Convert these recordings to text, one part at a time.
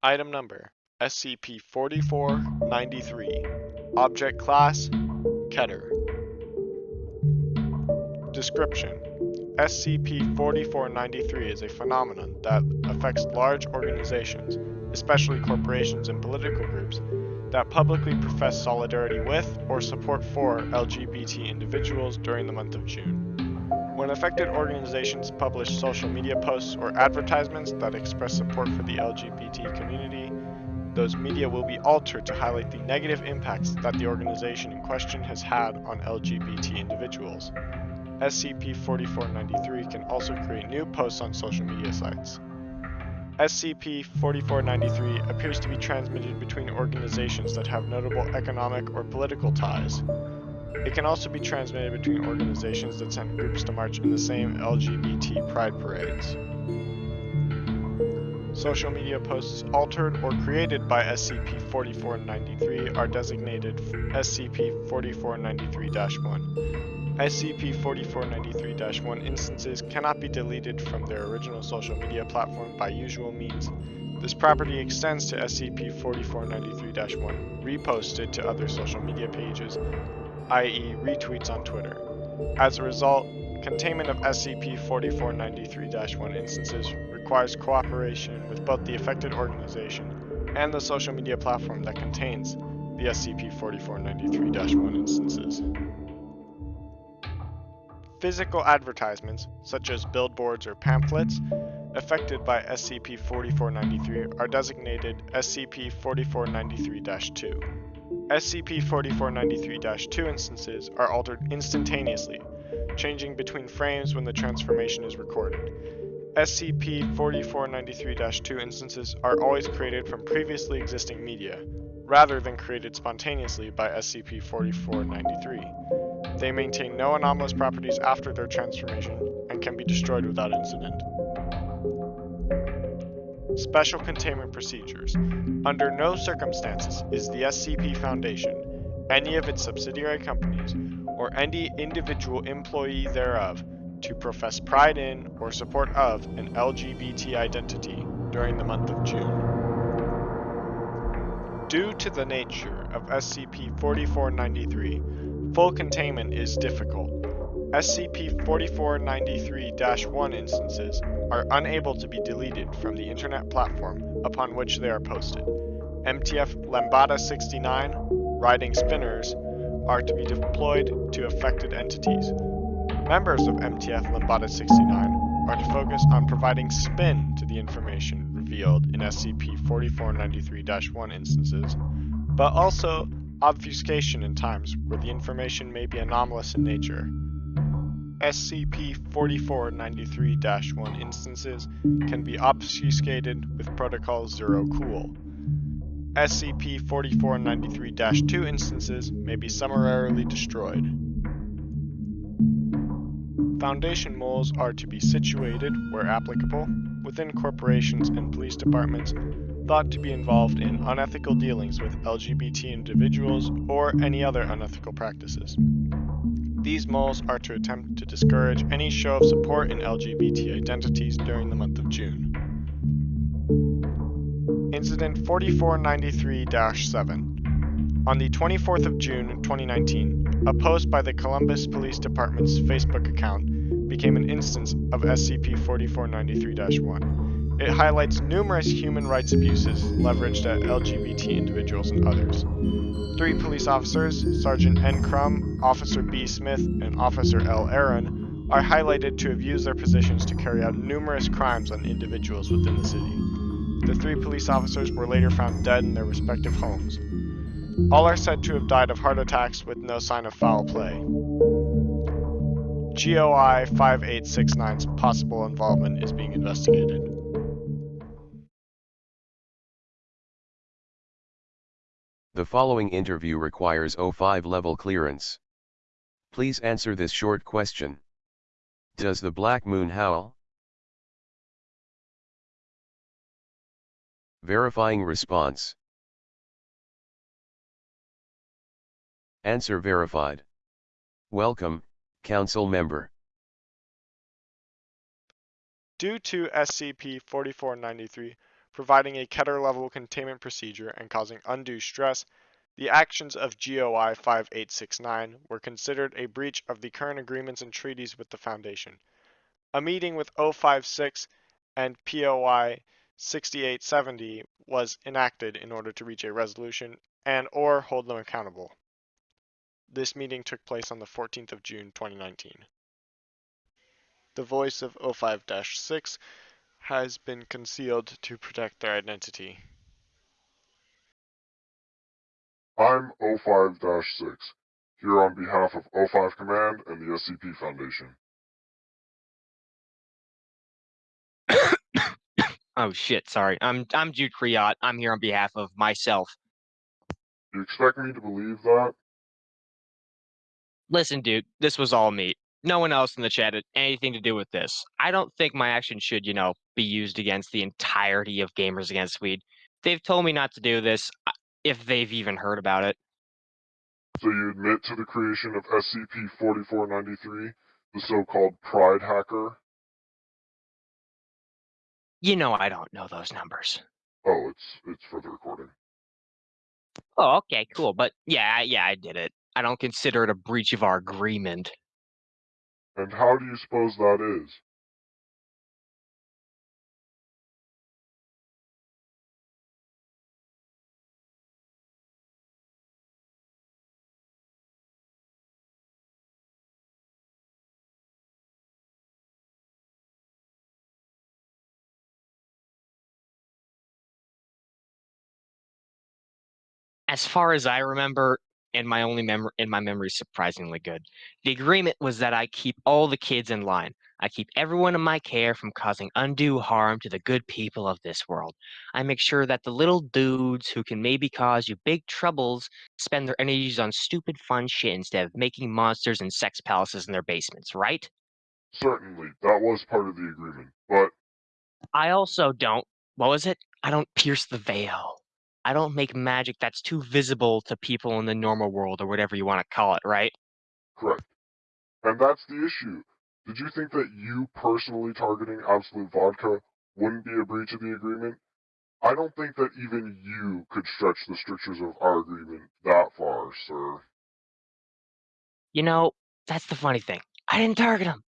Item number SCP-4493 Object Class Keter. Description. SCP-4493 is a phenomenon that affects large organizations, especially corporations and political groups, that publicly profess solidarity with or support for LGBT individuals during the month of June. When affected organizations publish social media posts or advertisements that express support for the LGBT community, those media will be altered to highlight the negative impacts that the organization in question has had on LGBT individuals. SCP-4493 can also create new posts on social media sites. SCP-4493 appears to be transmitted between organizations that have notable economic or political ties. It can also be transmitted between organizations that send groups to march in the same LGBT pride parades. Social media posts altered or created by SCP-4493 are designated SCP-4493-1. SCP-4493-1 instances cannot be deleted from their original social media platform by usual means. This property extends to SCP-4493-1 reposted to other social media pages, i.e. retweets on Twitter. As a result, containment of SCP-4493-1 instances requires cooperation with both the affected organization and the social media platform that contains the SCP-4493-1 instances. Physical advertisements, such as billboards or pamphlets, affected by SCP-4493 are designated SCP-4493-2. SCP-4493-2 instances are altered instantaneously, changing between frames when the transformation is recorded. SCP-4493-2 instances are always created from previously existing media, rather than created spontaneously by SCP-4493. They maintain no anomalous properties after their transformation and can be destroyed without incident. Special Containment Procedures Under no circumstances is the SCP Foundation, any of its subsidiary companies, or any individual employee thereof to profess pride in or support of an LGBT identity during the month of June. Due to the nature of SCP-4493, Full containment is difficult. SCP-4493-1 instances are unable to be deleted from the internet platform upon which they are posted. MTF Lambda 69 riding spinners are to be deployed to affected entities. Members of MTF Lambda 69 are to focus on providing spin to the information revealed in SCP-4493-1 instances, but also obfuscation in times where the information may be anomalous in nature. SCP-4493-1 instances can be obfuscated with Protocol Zero Cool. SCP-4493-2 instances may be summarily destroyed. Foundation moles are to be situated, where applicable, within corporations and police departments thought to be involved in unethical dealings with LGBT individuals or any other unethical practices. These moles are to attempt to discourage any show of support in LGBT identities during the month of June. Incident 4493-7 On the 24th of June 2019, a post by the Columbus Police Department's Facebook account became an instance of SCP-4493-1. It highlights numerous human rights abuses leveraged at LGBT individuals and others. Three police officers, Sergeant N. Crum, Officer B. Smith, and Officer L. Aaron, are highlighted to have used their positions to carry out numerous crimes on individuals within the city. The three police officers were later found dead in their respective homes. All are said to have died of heart attacks with no sign of foul play. GOI 5869's possible involvement is being investigated. The following interview requires O5 level clearance. Please answer this short question. Does the black moon howl? Verifying response. Answer verified. Welcome, Council Member. Due to SCP-4493 providing a Keter level containment procedure and causing undue stress, the actions of GOI 5869 were considered a breach of the current agreements and treaties with the Foundation. A meeting with 056 and POI 6870 was enacted in order to reach a resolution and or hold them accountable. This meeting took place on the 14th of June 2019. The voice of 05-6 has been concealed to protect their identity. I'm 05-6, here on behalf of 05 Command and the SCP Foundation. Oh shit, sorry. I'm I'm Jude Kriot. I'm here on behalf of myself. You expect me to believe that? Listen, dude, this was all me. No one else in the chat had anything to do with this. I don't think my action should, you know, be used against the entirety of Gamers Against Weed. They've told me not to do this, uh, if they've even heard about it. So you admit to the creation of SCP-4493, the so-called Pride Hacker? You know I don't know those numbers. Oh, it's it's for the recording. Oh, okay, cool. But yeah, yeah, I did it. I don't consider it a breach of our agreement. And how do you suppose that is? As far as I remember, and my only memory and my memory is surprisingly good. The agreement was that I keep all the kids in line. I keep everyone in my care from causing undue harm to the good people of this world. I make sure that the little dudes who can maybe cause you big troubles spend their energies on stupid fun shit instead of making monsters and sex palaces in their basements, right? Certainly, that was part of the agreement, but I also don't, what was it? I don't pierce the veil. I don't make magic that's too visible to people in the normal world or whatever you want to call it, right? correct. And that's the issue. Did you think that you personally targeting Absolut Vodka wouldn't be a breach of the agreement? I don't think that even you could stretch the strictures of our agreement that far, sir. You know, that's the funny thing. I didn't target him.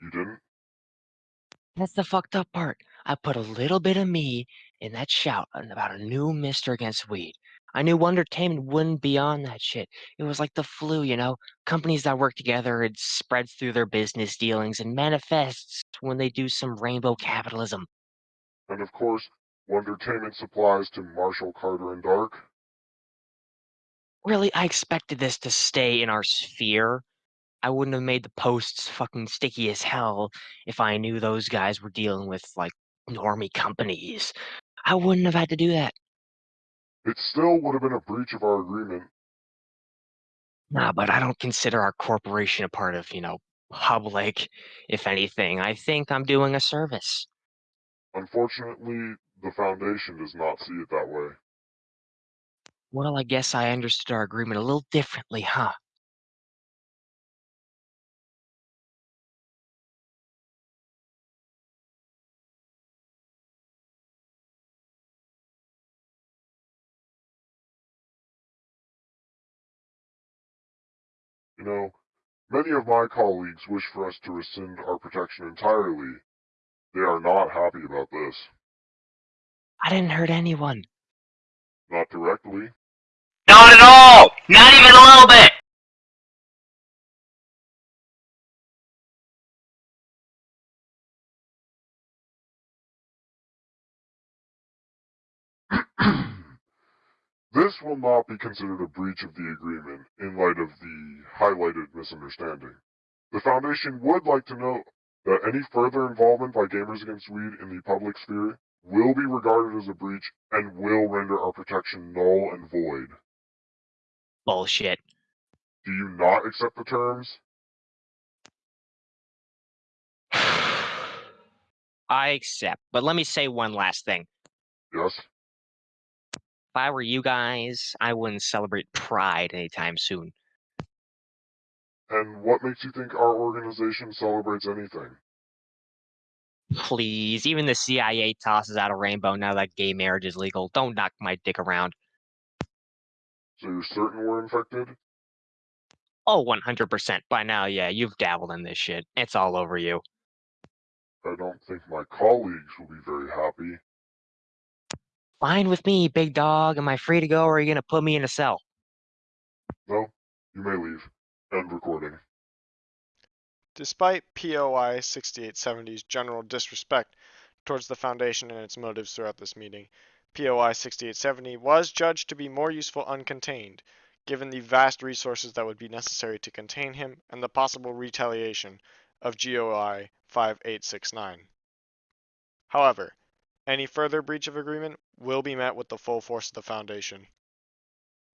You didn't? That's the fucked up part. I put a little bit of me in that shout about a new mister against weed. I knew Wondertainment wouldn't be on that shit. It was like the flu, you know? Companies that work together, it spreads through their business dealings and manifests when they do some rainbow capitalism. And of course, Wondertainment supplies to Marshall Carter and Dark. Really, I expected this to stay in our sphere. I wouldn't have made the posts fucking sticky as hell if I knew those guys were dealing with, like, normie companies. I wouldn't have had to do that. It still would have been a breach of our agreement. Nah, but I don't consider our corporation a part of, you know, public. If anything, I think I'm doing a service. Unfortunately, the Foundation does not see it that way. Well, I guess I understood our agreement a little differently, huh? You know, many of my colleagues wish for us to rescind our protection entirely. They are not happy about this. I didn't hurt anyone. Not directly. Not at all! Not even a little bit! this will not be considered a breach of the agreement in light of the highlighted misunderstanding. The Foundation would like to note that any further involvement by Gamers Against Weed in the public sphere will be regarded as a breach and will render our protection null and void. Bullshit. Do you not accept the terms? I accept. But let me say one last thing. Yes? If I were you guys, I wouldn't celebrate Pride anytime soon. And what makes you think our organization celebrates anything? Please, even the CIA tosses out a rainbow now that gay marriage is legal. Don't knock my dick around. So you're certain we're infected? Oh, 100%. By now, yeah, you've dabbled in this shit. It's all over you. I don't think my colleagues will be very happy. Fine with me, big dog. Am I free to go or are you gonna put me in a cell? No, you may leave. End recording. Despite POI 6870's general disrespect towards the Foundation and its motives throughout this meeting, POI 6870 was judged to be more useful uncontained, given the vast resources that would be necessary to contain him and the possible retaliation of GOI 5869. However, any further breach of agreement will be met with the full force of the Foundation.